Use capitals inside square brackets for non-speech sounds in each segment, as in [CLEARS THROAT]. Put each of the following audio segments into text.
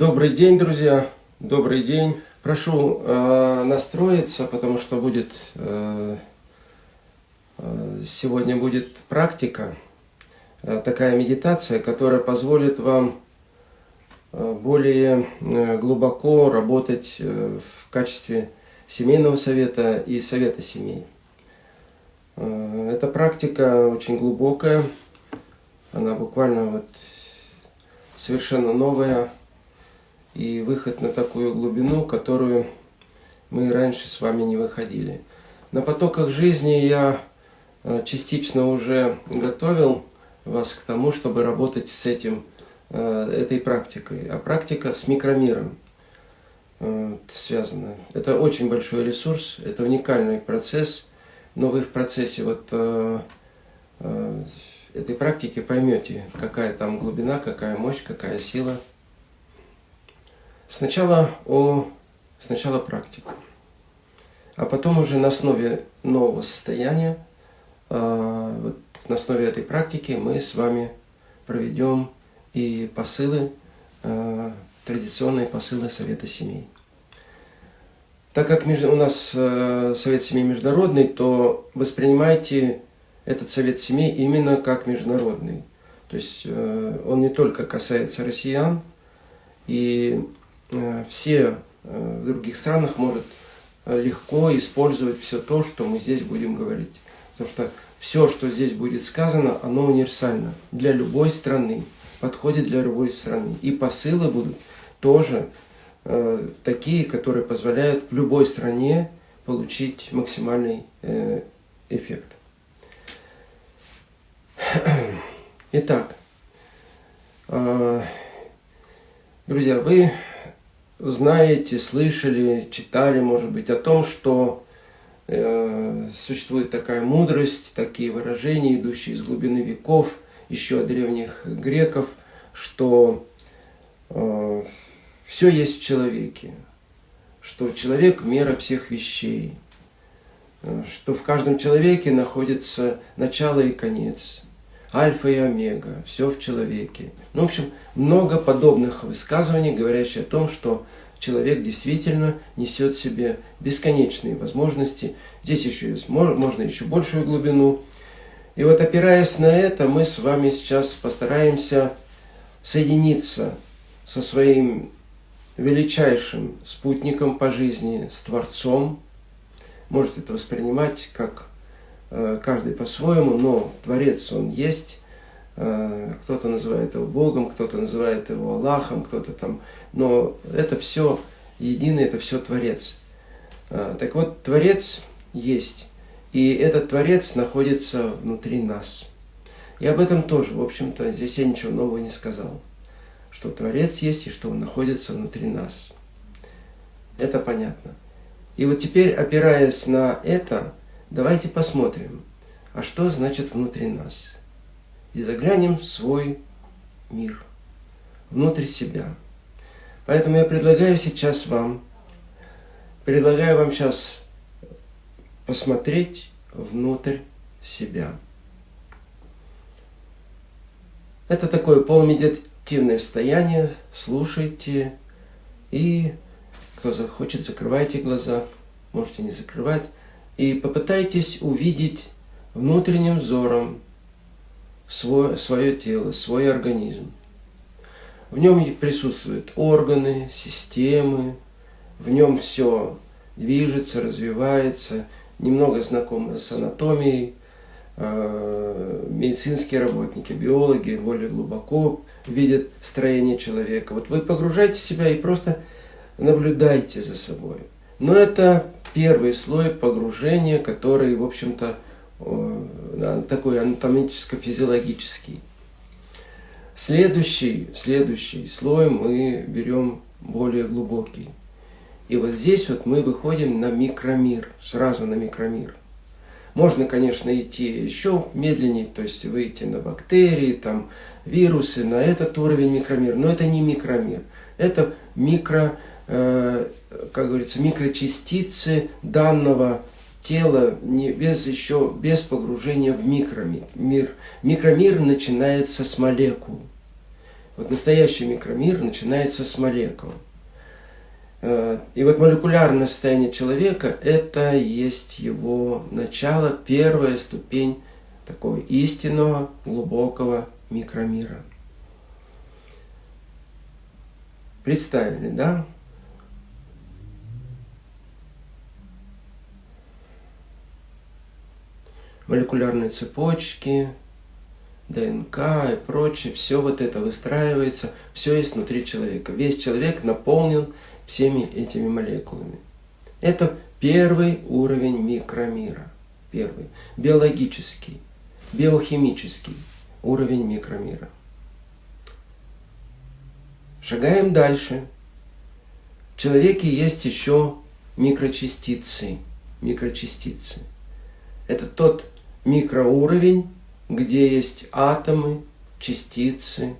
Добрый день, друзья! Добрый день! Прошу э, настроиться, потому что будет э, э, сегодня будет практика, э, такая медитация, которая позволит вам э, более э, глубоко работать в качестве семейного совета и совета семей. Эта практика очень глубокая, она буквально вот совершенно новая и выход на такую глубину, которую мы раньше с вами не выходили. На потоках жизни я э, частично уже готовил вас к тому, чтобы работать с этим, э, этой практикой. А практика с микромиром э, связана. Это очень большой ресурс, это уникальный процесс, но вы в процессе вот этой практики поймете, какая там глубина, какая мощь, какая сила – Сначала о сначала практика, а потом уже на основе нового состояния, а, вот на основе этой практики мы с вами проведем и посылы, а, традиционные посылы Совета Семей. Так как у нас э, Совет Семей международный, то воспринимайте этот Совет Семей именно как международный. То есть э, он не только касается россиян, и Э, все э, в других странах может э, легко использовать все то, что мы здесь будем говорить. Потому что все, что здесь будет сказано, оно универсально для любой страны, подходит для любой страны. И посылы будут тоже э, такие, которые позволяют в любой стране получить максимальный э, эффект. Итак, э, друзья, вы знаете, слышали, читали, может быть, о том, что э, существует такая мудрость, такие выражения, идущие из глубины веков, еще от древних греков, что э, все есть в человеке, что человек – мера всех вещей, э, что в каждом человеке находится начало и конец, альфа и омега, все в человеке. Ну, в общем, много подобных высказываний, говорящих о том, что человек действительно несет в себе бесконечные возможности. Здесь еще есть, можно еще большую глубину. И вот опираясь на это, мы с вами сейчас постараемся соединиться со своим величайшим спутником по жизни, с Творцом. Можете это воспринимать как каждый по-своему, но Творец Он есть. Э, кто-то называет его Богом, кто-то называет его Аллахом, кто-то там. Но это все единый, это все Творец. Э, так вот, Творец есть. И этот Творец находится внутри нас. И об этом тоже, в общем-то, здесь я ничего нового не сказал. Что Творец есть и что Он находится внутри нас. Это понятно. И вот теперь, опираясь на это, Давайте посмотрим, а что значит внутри нас. И заглянем в свой мир, внутрь себя. Поэтому я предлагаю сейчас вам, предлагаю вам сейчас посмотреть внутрь себя. Это такое полумедитативное состояние. Слушайте. И кто захочет, закрывайте глаза. Можете не закрывать и попытайтесь увидеть внутренним взором свое, свое тело, свой организм. В нем присутствуют органы, системы, в нем все движется, развивается, немного знакомы с анатомией, э, медицинские работники, биологи более глубоко видят строение человека. Вот вы погружаете себя и просто наблюдайте за собой. Но это первый слой погружения, который, в общем-то, такой анатомическо-физиологический. Следующий, следующий слой мы берем более глубокий. И вот здесь вот мы выходим на микромир, сразу на микромир. Можно, конечно, идти еще медленнее, то есть выйти на бактерии, там, вирусы, на этот уровень микромир. Но это не микромир, это микро Э, как говорится, микрочастицы данного тела не, без еще без погружения в микромир. Мир. Микромир начинается с молекул. Вот настоящий микромир начинается с молекул. Э, и вот молекулярное состояние человека – это есть его начало, первая ступень такого истинного, глубокого микромира. Представили, да? Молекулярные цепочки, ДНК и прочее, все вот это выстраивается, все есть внутри человека. Весь человек наполнен всеми этими молекулами. Это первый уровень микромира. Первый. Биологический, биохимический уровень микромира. Шагаем дальше. В человеке есть еще микрочастицы. Микрочастицы. Это тот микроуровень, где есть атомы, частицы,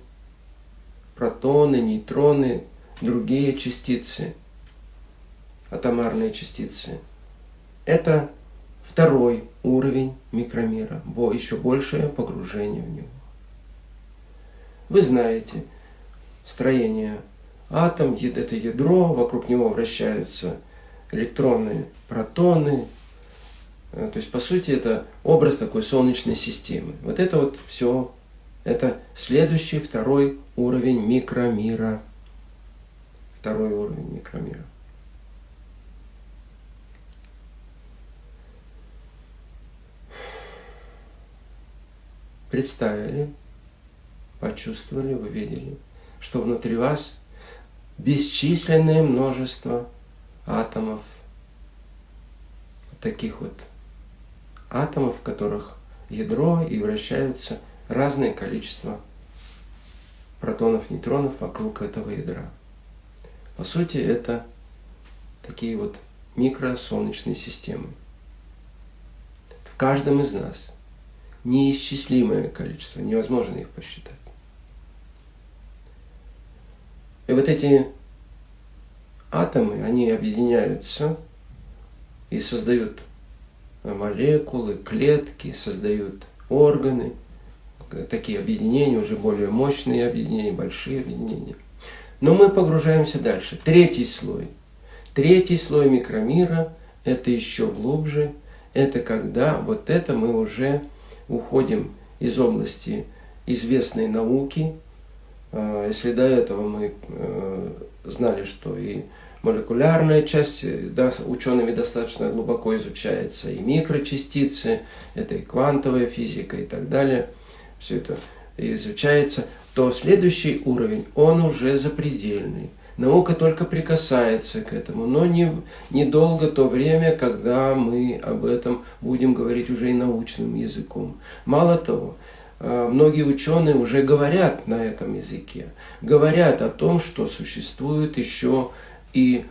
протоны, нейтроны, другие частицы, атомарные частицы. Это второй уровень микромира, еще большее погружение в него. Вы знаете строение атом, это ядро, вокруг него вращаются электроны, протоны. Э, то есть, по сути, это образ такой солнечной системы. Вот это вот все, это следующий, второй уровень микромира второй уровень микромира. Представили, почувствовали, вы видели, что внутри вас бесчисленное множество атомов, таких вот атомов, в которых ядро и вращаются разное количество протонов, нейтронов вокруг этого ядра. По сути, это такие вот микросолнечные системы. В каждом из нас неисчислимое количество, невозможно их посчитать. И вот эти атомы, они объединяются и создают молекулы, клетки, создают органы, такие объединения, уже более мощные объединения, большие объединения – но мы погружаемся дальше. Третий слой. Третий слой микромира – это еще глубже. Это когда вот это мы уже уходим из области известной науки. А, если до этого мы э, знали, что и молекулярная часть да, учеными достаточно глубоко изучается, и микрочастицы, это и квантовая физика и так далее. Все это изучается то следующий уровень, он уже запредельный. Наука только прикасается к этому, но не, недолго то время, когда мы об этом будем говорить уже и научным языком. Мало того, многие ученые уже говорят на этом языке, говорят о том, что существуют еще и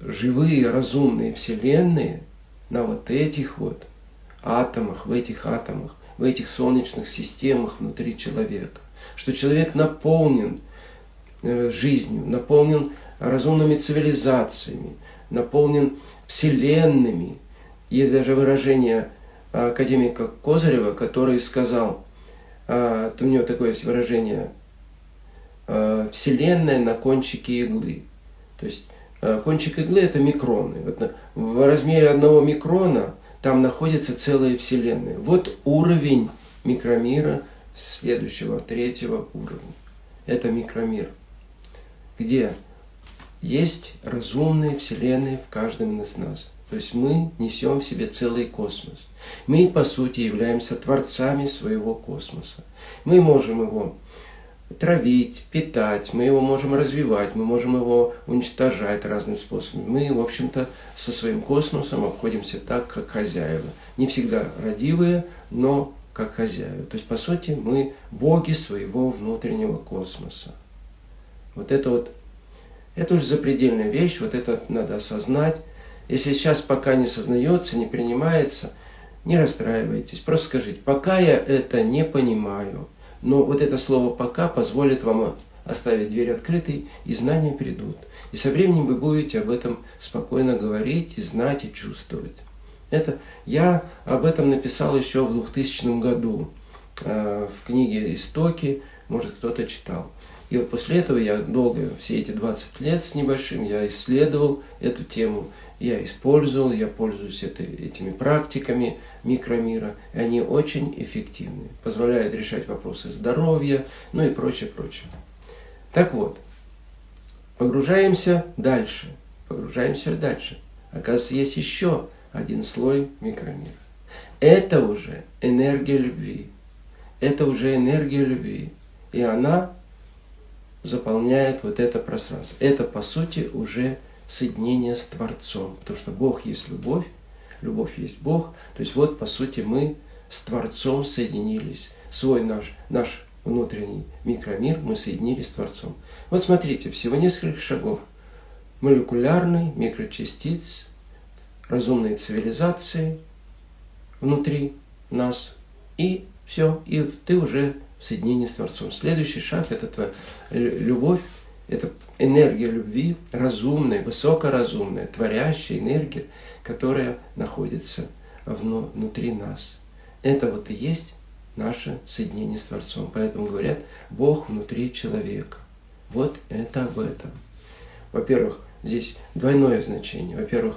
живые разумные вселенные на вот этих вот атомах, в этих атомах, в этих солнечных системах внутри человека что человек наполнен э, жизнью, наполнен разумными цивилизациями, наполнен вселенными. Есть даже выражение академика Козырева, который сказал, а, у него такое есть выражение, а, вселенная на кончике иглы. То есть а, кончик иглы это микроны. Вот в размере одного микрона там находится целая вселенная. Вот уровень микромира – следующего, третьего уровня. Это микромир, где есть разумные вселенные в каждом из нас. То есть мы несем в себе целый космос. Мы, по сути, являемся творцами своего космоса. Мы можем его травить, питать, мы его можем развивать, мы можем его уничтожать разным способами. Мы, в общем-то, со своим космосом обходимся так, как хозяева. Не всегда родивые, но как хозяева. То есть, по сути, мы боги своего внутреннего космоса. Вот это вот, это уже запредельная вещь, вот это надо осознать. Если сейчас пока не сознается, не принимается, не расстраивайтесь. Просто скажите, пока я это не понимаю, но вот это слово «пока» позволит вам оставить дверь открытой, и знания придут. И со временем вы будете об этом спокойно говорить, и знать, и чувствовать. Это, я об этом написал еще в 2000 году э, в книге «Истоки». может кто-то читал. И вот после этого я долго, все эти 20 лет с небольшим, я исследовал эту тему, я использовал, я пользуюсь это, этими практиками микромира, и они очень эффективны, позволяют решать вопросы здоровья, ну и прочее, прочее. Так вот, погружаемся дальше, погружаемся дальше. Оказывается, есть еще один слой микромира. Это уже энергия любви. Это уже энергия любви. И она заполняет вот это пространство. Это, по сути, уже соединение с Творцом. Потому что Бог есть любовь, любовь есть Бог. То есть вот, по сути, мы с Творцом соединились. Свой наш, наш внутренний микромир мы соединились с Творцом. Вот смотрите, всего несколько шагов. Молекулярный, микрочастиц, разумной цивилизации внутри нас. И все, и ты уже в соединении с Творцом. Следующий шаг – это твоя любовь, это энергия любви, разумная, высокоразумная, творящая энергия, которая находится внутри нас. Это вот и есть наше соединение с Творцом. Поэтому говорят, Бог внутри человека. Вот это об этом. Во-первых, здесь двойное значение. Во-первых,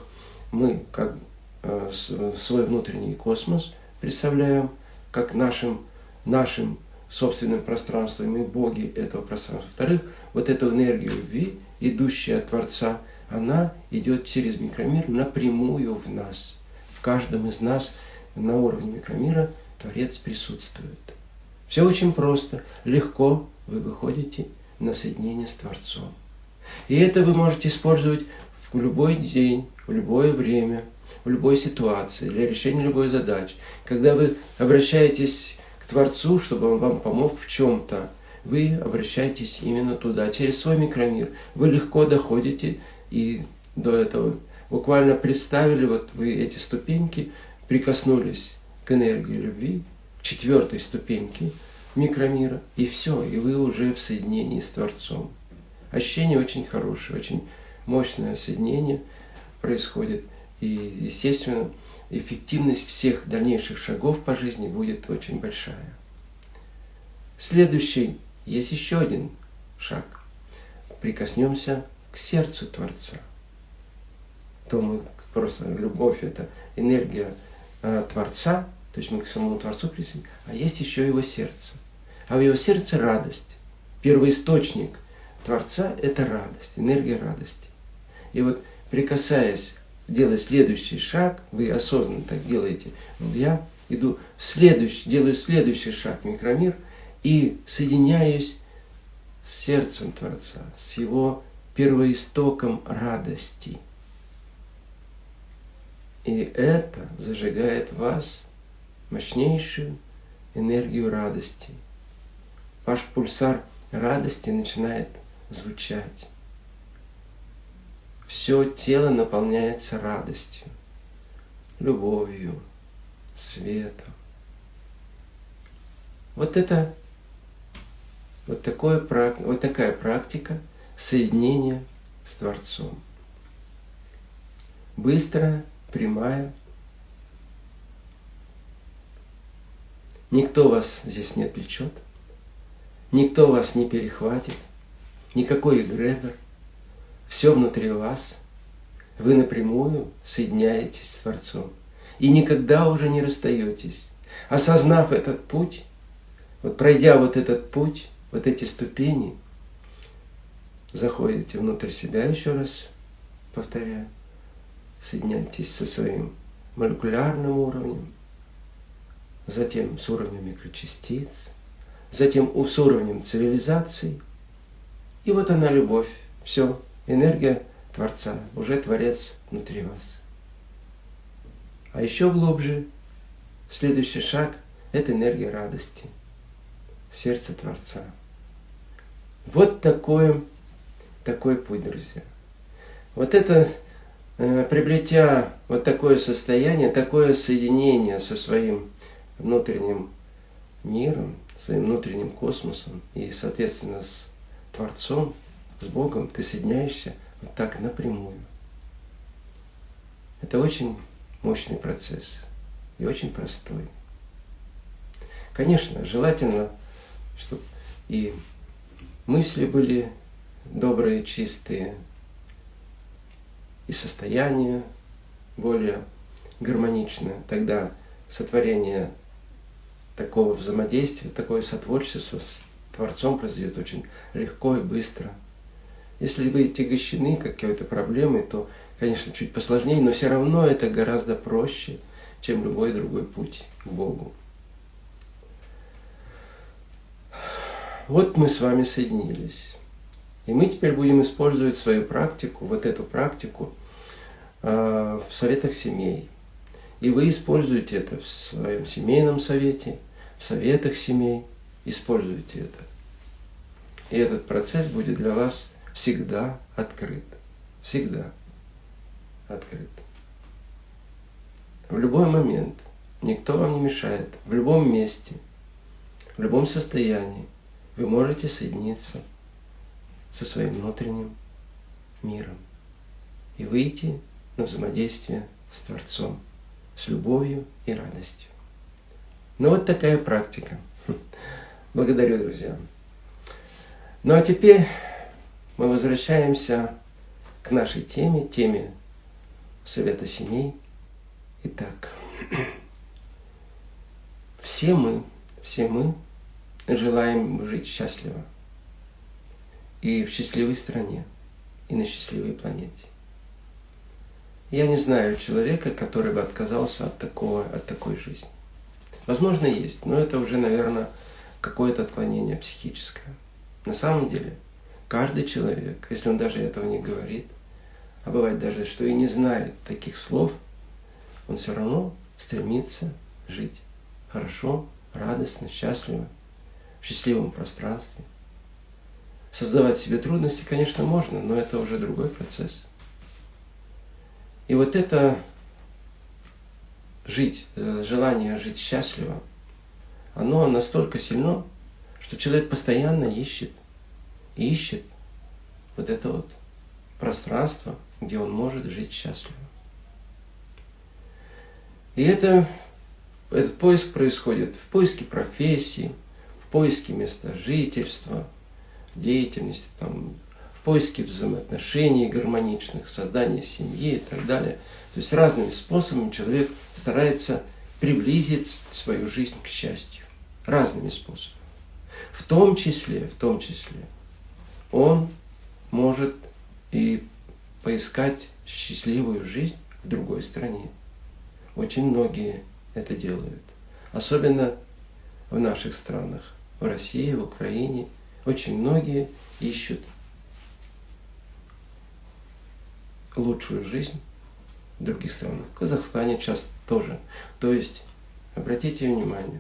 мы как э, свой внутренний космос представляем как нашим, нашим собственным пространством и боги этого пространства. Во-вторых, вот эту энергию любви, идущая от Творца, она идет через микромир напрямую в нас. В каждом из нас на уровне микромира Творец присутствует. Все очень просто, легко вы выходите на соединение с Творцом. И это вы можете использовать в любой день, в любое время, в любой ситуации, для решения любой задачи. Когда вы обращаетесь Творцу, чтобы Он вам помог в чем-то, вы обращаетесь именно туда, через свой микромир. Вы легко доходите и до этого. Буквально представили, вот вы эти ступеньки, прикоснулись к энергии любви, к четвертой ступеньке микромира, и все, и вы уже в соединении с Творцом. Ощущение очень хорошее, очень мощное соединение происходит. И, естественно, эффективность всех дальнейших шагов по жизни будет очень большая. Следующий, есть еще один шаг. Прикоснемся к сердцу Творца. То мы просто любовь это энергия э, Творца, то есть мы к самому Творцу присоединимся, а есть еще его сердце. А в его сердце радость. Первоисточник Творца – это радость, энергия радости. И вот прикасаясь делать следующий шаг, вы осознанно так делаете, я иду в следующий, делаю следующий шаг микромир и соединяюсь с сердцем Творца, с его первоистоком радости. И это зажигает вас мощнейшую энергию радости. Ваш пульсар радости начинает звучать все тело наполняется радостью, любовью, светом. Вот это вот, такое, вот такая практика соединения с Творцом. Быстрая, прямая. Никто вас здесь не отвлечет, никто вас не перехватит, никакой эгрегор – все внутри вас, вы напрямую соединяетесь с Творцом. И никогда уже не расстаетесь. Осознав этот путь, вот пройдя вот этот путь, вот эти ступени, заходите внутрь себя, еще раз повторяю, соединяйтесь со своим молекулярным уровнем, затем с уровнем микрочастиц, затем с уровнем цивилизации. И вот она любовь. Все, энергия Творца, уже Творец внутри вас. А еще глубже, следующий шаг – это энергия радости, сердце Творца. Вот такой, такой путь, друзья. Вот это, э, приобретя вот такое состояние, такое соединение со своим внутренним миром, своим внутренним космосом и, соответственно, с Творцом – с Богом ты соединяешься вот так напрямую. Это очень мощный процесс и очень простой. Конечно, желательно, чтобы и мысли были добрые, чистые, и состояние более гармоничное, тогда сотворение такого взаимодействия, такое сотворчество с Творцом произойдет очень легко и быстро. Если вы тягощены какой-то проблемой, то, конечно, чуть посложнее, но все равно это гораздо проще, чем любой другой путь к Богу. Вот мы с вами соединились. И мы теперь будем использовать свою практику, вот эту практику э, в советах семей. И вы используете это в своем семейном совете, в советах семей. Используйте это. И этот процесс будет для вас всегда открыт. Всегда открыт. В любой момент. Никто вам не мешает. В любом месте. В любом состоянии. Вы можете соединиться со своим внутренним миром и выйти на взаимодействие с Творцом, с любовью и радостью. Ну вот такая практика. [LAUGHS] Благодарю, друзья. Ну а теперь мы возвращаемся к нашей теме, теме Совета Семей. Итак, [CLEARS THROAT] все мы, все мы желаем жить счастливо – и в счастливой стране, и на счастливой планете. Я не знаю человека, который бы отказался от, такого, от такой жизни. Возможно, есть, но это уже, наверное, какое-то отклонение психическое. На самом деле, каждый человек, если он даже этого не говорит, а бывает даже, что и не знает таких слов, он все равно стремится жить хорошо, радостно, счастливо, в счастливом пространстве – Создавать себе трудности, конечно, можно, но это уже другой процесс. И вот это жить, э, желание жить счастливо, оно настолько сильно, что человек постоянно ищет, ищет вот это вот пространство, где он может жить счастливо. И это, этот поиск происходит в поиске профессии, в поиске места жительства – деятельности, там, в поиске взаимоотношений гармоничных, создания семьи и так далее. То есть разными способами человек старается приблизить свою жизнь к счастью. Разными способами. В том числе, в том числе, он может и поискать счастливую жизнь в другой стране. Очень многие это делают. Особенно в наших странах, в России, в Украине – очень многие ищут лучшую жизнь в других странах. В Казахстане часто тоже. То есть, обратите внимание,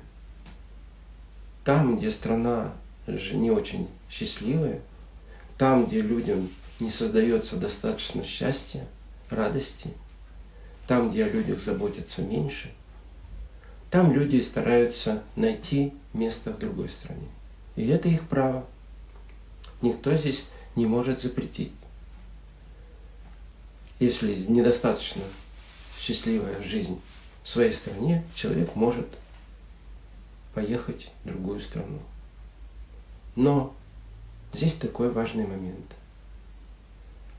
там, где страна не очень счастливая, там, где людям не создается достаточно счастья, радости, там, где о людях заботятся меньше, там люди стараются найти место в другой стране. И это их право никто здесь не может запретить. Если недостаточно счастливая жизнь в своей стране, человек может поехать в другую страну. Но здесь такой важный момент.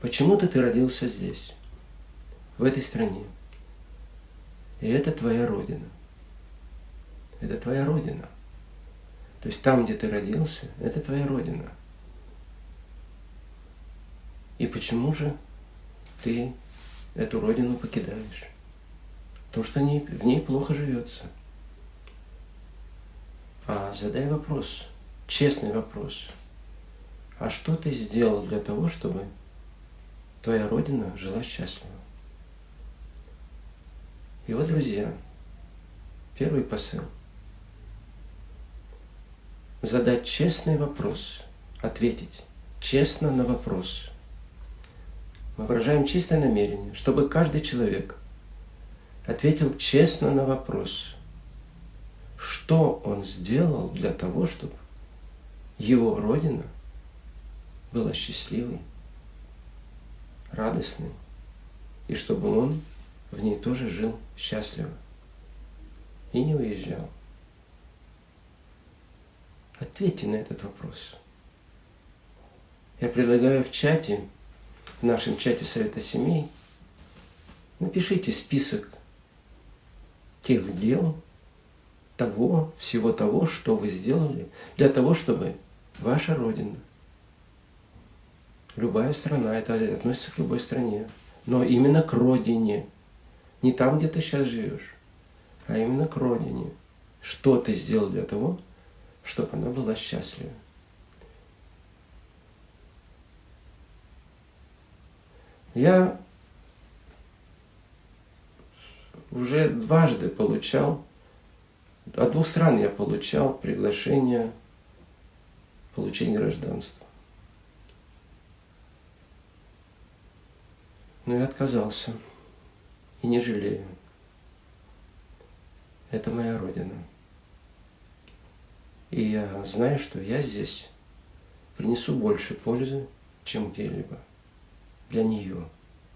Почему-то ты родился здесь, в этой стране. И это твоя родина. Это твоя родина. То есть там, где ты родился, это твоя родина. И почему же ты эту родину покидаешь? Потому что в ней плохо живется. А задай вопрос, честный вопрос. А что ты сделал для того, чтобы твоя родина жила счастливо? И вот, друзья, первый посыл. Задать честный вопрос, ответить честно на вопрос – мы выражаем чистое намерение, чтобы каждый человек ответил честно на вопрос, что он сделал для того, чтобы его Родина была счастливой, радостной, и чтобы он в ней тоже жил счастливо и не уезжал. Ответьте на этот вопрос. Я предлагаю в чате, в нашем чате Совета Семей, напишите список тех дел, того, всего того, что вы сделали, для того, чтобы ваша Родина, любая страна, это относится к любой стране, но именно к Родине, не там, где ты сейчас живешь, а именно к Родине. Что ты сделал для того, чтобы она была счастлива. Я уже дважды получал, от двух стран я получал приглашение получения гражданства. Но я отказался и не жалею. Это моя родина. И я знаю, что я здесь принесу больше пользы, чем где-либо. Для нее,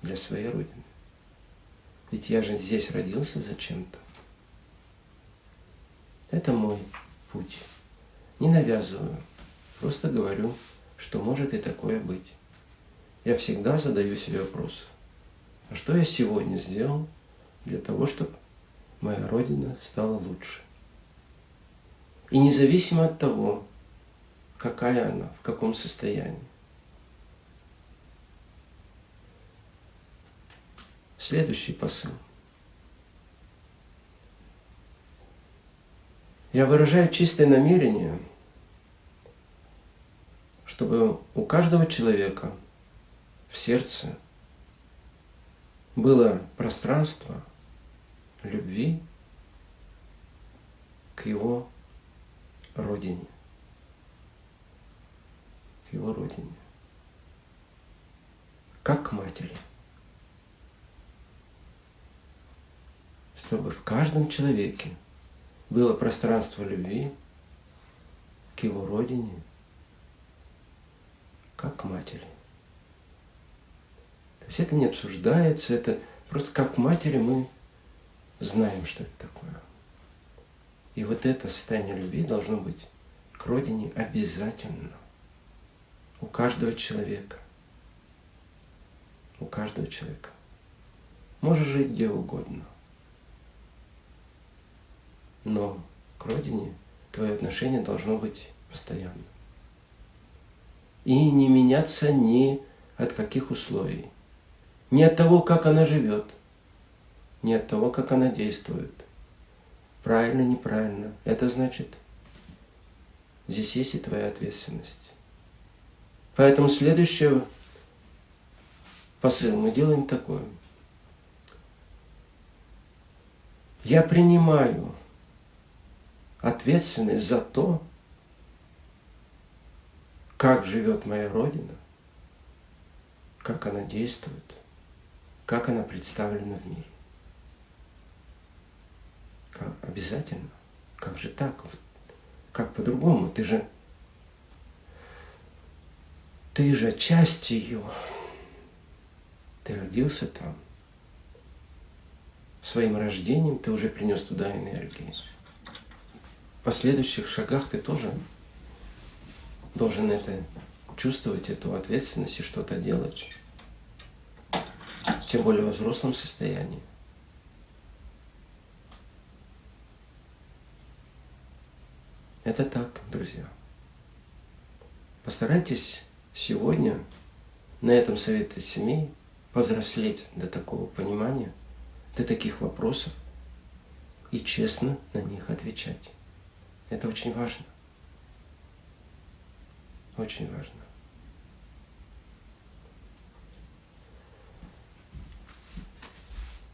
для своей родины. Ведь я же здесь родился зачем-то. Это мой путь. Не навязываю, просто говорю, что может и такое быть. Я всегда задаю себе вопрос, а что я сегодня сделал для того, чтобы моя Родина стала лучше? И независимо от того, какая она, в каком состоянии. Следующий посыл. Я выражаю чистое намерение, чтобы у каждого человека в сердце было пространство любви к его родине, к его родине, как к матери. Чтобы в каждом человеке было пространство любви к его родине, как к матери. То есть это не обсуждается, это просто как к матери мы знаем, что это такое. И вот это состояние любви должно быть к родине обязательно. У каждого человека. У каждого человека. Можешь жить где угодно. Но к родине твое отношение должно быть постоянно. И не меняться ни от каких условий. Не от того, как она живет, не от того, как она действует – правильно, неправильно. Это значит, здесь есть и твоя ответственность. Поэтому следующий посыл мы делаем такой. Я принимаю ответственность за то, как живет моя Родина, как она действует, как она представлена в мире. Как, обязательно. Как же так? Как по-другому? Ты же... Ты же часть ее. Ты родился там. Своим рождением ты уже принес туда энергии. В последующих шагах ты тоже должен это чувствовать, эту ответственность и что-то делать. Тем более в взрослом состоянии. Это так, друзья. Постарайтесь сегодня на этом совете семей повзрослеть до такого понимания, до таких вопросов и честно на них отвечать. Это очень важно. Очень важно.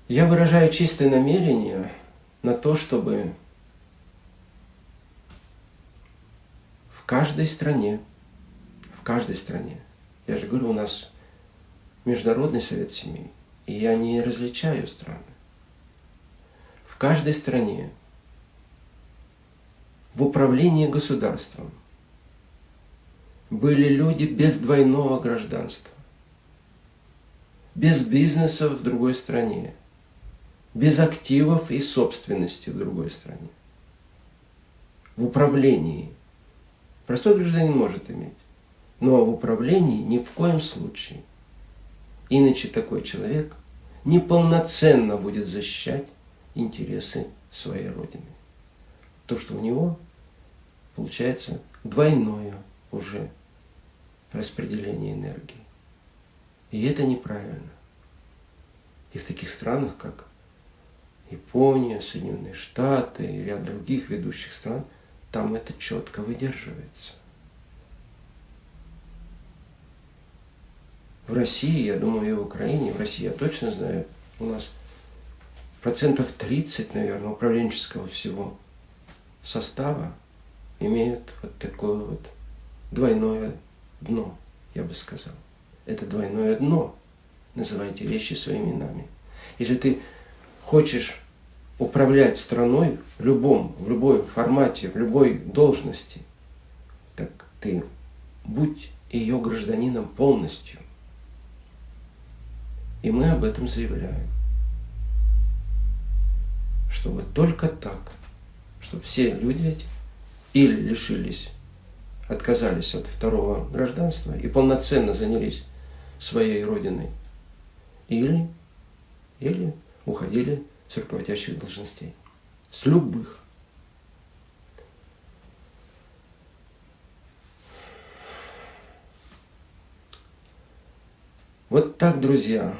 Я выражаю чистое намерение на то, чтобы каждой стране, в каждой стране, я же говорю, у нас Международный совет семей, и я не различаю страны. В каждой стране в управлении государством были люди без двойного гражданства, без бизнеса в другой стране, без активов и собственности в другой стране, в управлении – Простой гражданин может иметь. Но в управлении ни в коем случае. Иначе такой человек неполноценно будет защищать интересы своей Родины. То, что у него получается двойное уже распределение энергии. И это неправильно. И в таких странах, как Япония, Соединенные Штаты и ряд других ведущих стран, там это четко выдерживается. В России, я думаю, и в Украине, в России я точно знаю, у нас процентов 30, наверное, управленческого всего состава имеют вот такое вот двойное дно, я бы сказал. Это двойное дно. Называйте вещи своими именами. Если ты хочешь управлять страной в любом, в любой формате, в любой должности, так ты будь ее гражданином полностью. И мы об этом заявляем. Чтобы только так, чтобы все люди эти или лишились, отказались от второго гражданства и полноценно занялись своей родиной, или, или уходили с руководящих должностей. С любых. Вот так, друзья,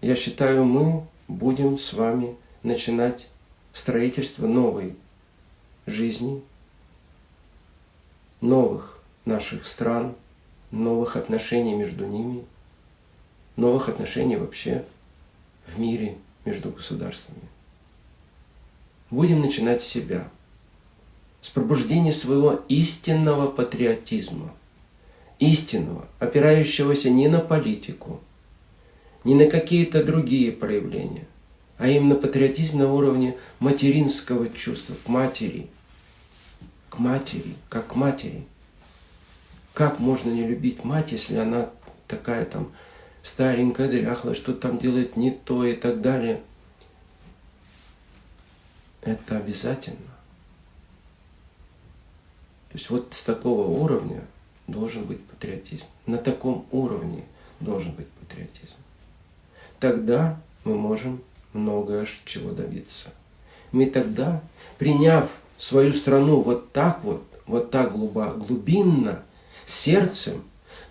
я считаю, мы будем с вами начинать строительство новой жизни, новых наших стран, новых отношений между ними, новых отношений вообще в мире между государствами. Будем начинать с себя, с пробуждения своего истинного патриотизма, истинного, опирающегося не на политику, не на какие-то другие проявления, а именно патриотизм на уровне материнского чувства, к матери, к матери, как к матери. Как можно не любить мать, если она такая там старенькая, дряхлая, что там делает не то и так далее. Это обязательно. То есть вот с такого уровня должен быть патриотизм. На таком уровне должен быть патриотизм. Тогда мы можем многое чего добиться. Мы тогда, приняв свою страну вот так вот, вот так глубинно, сердцем,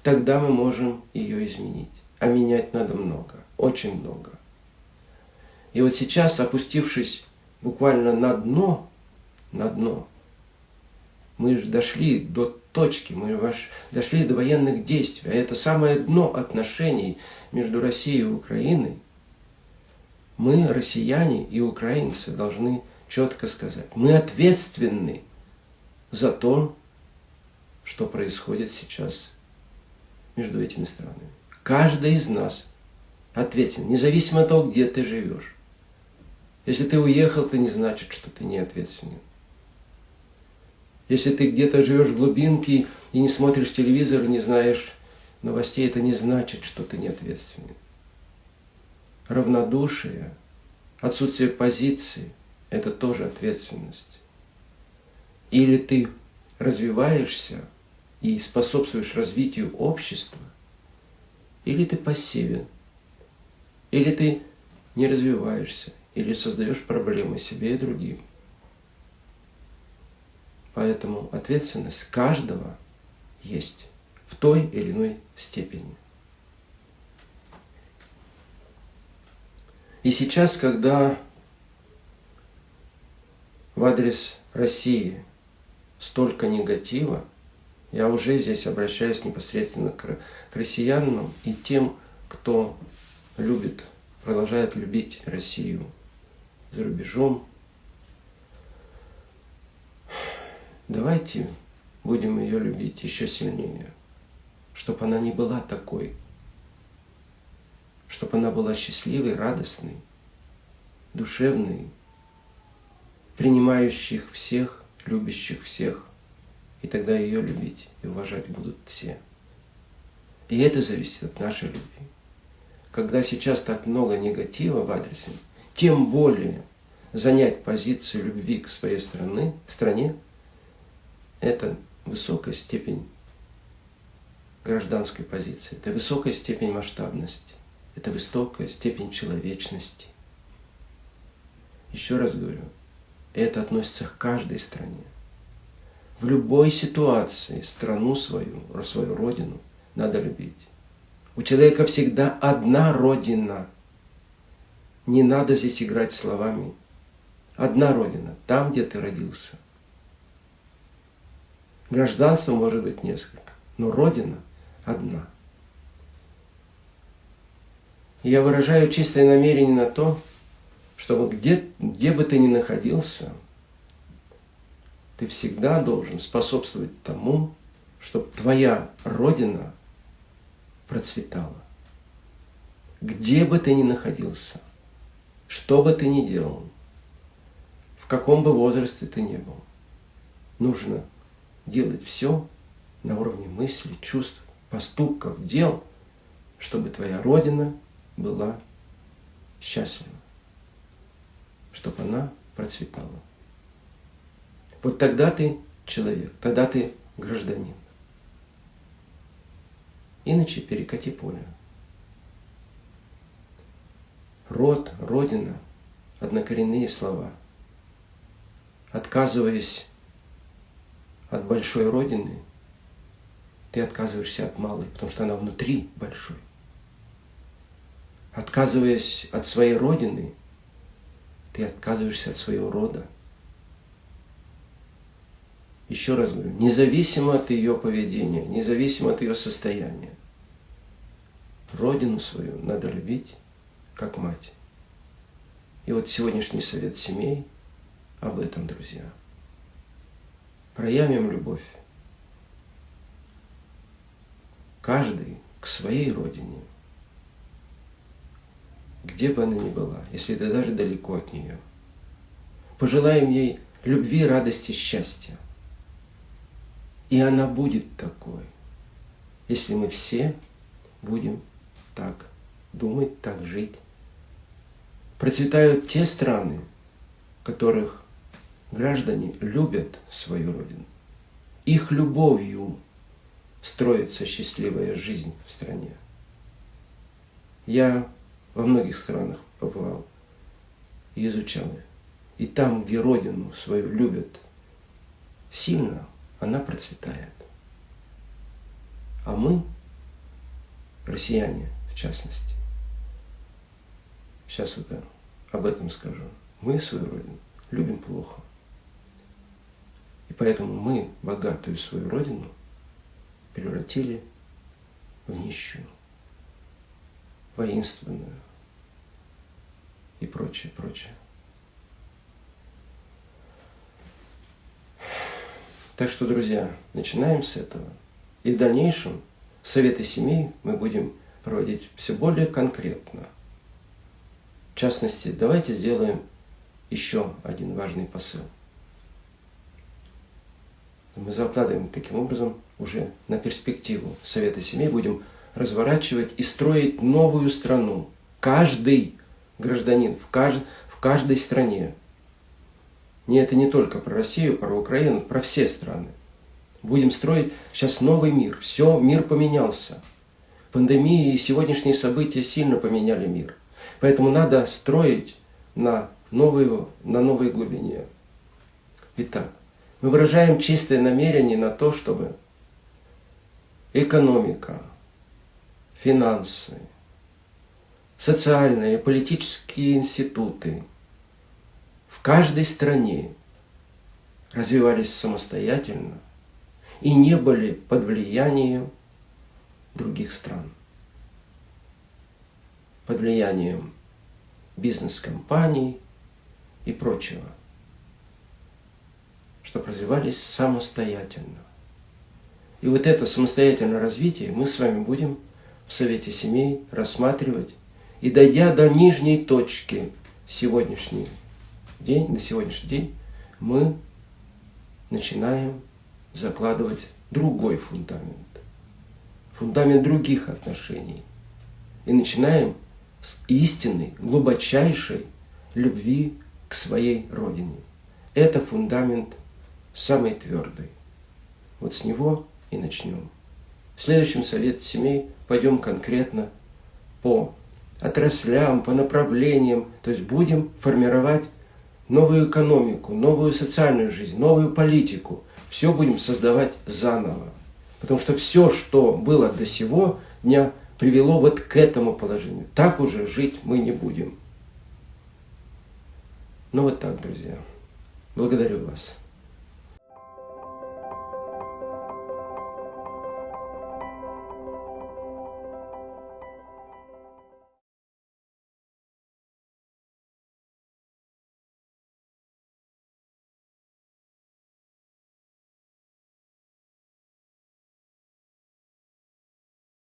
тогда мы можем ее изменить а менять надо много, очень много. И вот сейчас, опустившись буквально на дно, на дно, мы же дошли до точки, мы дошли до военных действий, а это самое дно отношений между Россией и Украиной. Мы, россияне и украинцы, должны четко сказать, мы ответственны за то, что происходит сейчас между этими странами. Каждый из нас ответственен, независимо от того, где ты живешь. Если ты уехал, это не значит, что ты не ответственен. Если ты где-то живешь в глубинке и не смотришь телевизор, не знаешь новостей, это не значит, что ты не ответственен. Равнодушие, отсутствие позиции – это тоже ответственность. Или ты развиваешься и способствуешь развитию общества, или ты пассивен, или ты не развиваешься, или создаешь проблемы себе и другим. Поэтому ответственность каждого есть в той или иной степени. И сейчас, когда в адрес России столько негатива, я уже здесь обращаюсь непосредственно к, к россиянам и тем, кто любит, продолжает любить Россию за рубежом. Давайте будем ее любить еще сильнее, чтобы она не была такой, чтобы она была счастливой, радостной, душевной, принимающих всех, любящих всех – и тогда ее любить и уважать будут все. И это зависит от нашей любви. Когда сейчас так много негатива в адресе, тем более занять позицию любви к своей страны, стране, это высокая степень гражданской позиции, это высокая степень масштабности, это высокая степень человечности. Еще раз говорю, это относится к каждой стране. В любой ситуации страну свою, свою родину надо любить. У человека всегда одна родина. Не надо здесь играть словами. Одна родина, там, где ты родился. Гражданство может быть несколько, но родина одна. Я выражаю чистое намерение на то, чтобы где, где бы ты ни находился, ты всегда должен способствовать тому, чтобы твоя родина процветала. Где бы ты ни находился, что бы ты ни делал, в каком бы возрасте ты ни был, нужно делать все на уровне мысли, чувств, поступков, дел, чтобы твоя Родина была счастлива, чтобы она процветала. Вот тогда ты человек, тогда ты гражданин. Иначе перекати поле. Род, родина, однокоренные слова. Отказываясь от большой родины, ты отказываешься от малой, потому что она внутри большой. Отказываясь от своей родины, ты отказываешься от своего рода. Еще раз говорю, независимо от ее поведения, независимо от ее состояния, родину свою надо любить, как мать. И вот сегодняшний совет семей об этом, друзья. Проявим любовь. Каждый к своей родине. Где бы она ни была, если ты даже далеко от нее. Пожелаем ей любви, радости, счастья. И она будет такой, если мы все будем так думать, так жить. Процветают те страны, в которых граждане любят свою родину. Их любовью строится счастливая жизнь в стране. Я во многих странах побывал и изучал их. И там, где родину свою любят сильно, она процветает. А мы, россияне в частности, сейчас вот об этом скажу, мы свою родину любим плохо. И поэтому мы богатую свою родину превратили в нищую, воинственную и прочее, прочее. Так что, друзья, начинаем с этого. И в дальнейшем советы семей мы будем проводить все более конкретно. В частности, давайте сделаем еще один важный посыл. Мы закладываем таким образом уже на перспективу Совета семей, будем разворачивать и строить новую страну. Каждый гражданин в, кажд... в каждой стране не это не только про Россию, про Украину, про все страны. Будем строить сейчас новый мир. Все, мир поменялся. Пандемия и сегодняшние события сильно поменяли мир. Поэтому надо строить на новой, на новой глубине. Итак, мы выражаем чистое намерение на то, чтобы экономика, финансы, социальные и политические институты – в каждой стране развивались самостоятельно и не были под влиянием других стран, под влиянием бизнес-компаний и прочего, чтобы развивались самостоятельно. И вот это самостоятельное развитие мы с вами будем в Совете семей рассматривать и дойдя до нижней точки сегодняшней день, на сегодняшний день мы начинаем закладывать другой фундамент. Фундамент других отношений. И начинаем с истинной, глубочайшей любви к своей родине. Это фундамент самый твердый. Вот с него и начнем. В следующем совете семей пойдем конкретно по отраслям, по направлениям, то есть будем формировать новую экономику, новую социальную жизнь, новую политику. Все будем создавать заново. Потому что все, что было до сего дня, привело вот к этому положению. Так уже жить мы не будем. Ну вот так, друзья. Благодарю вас.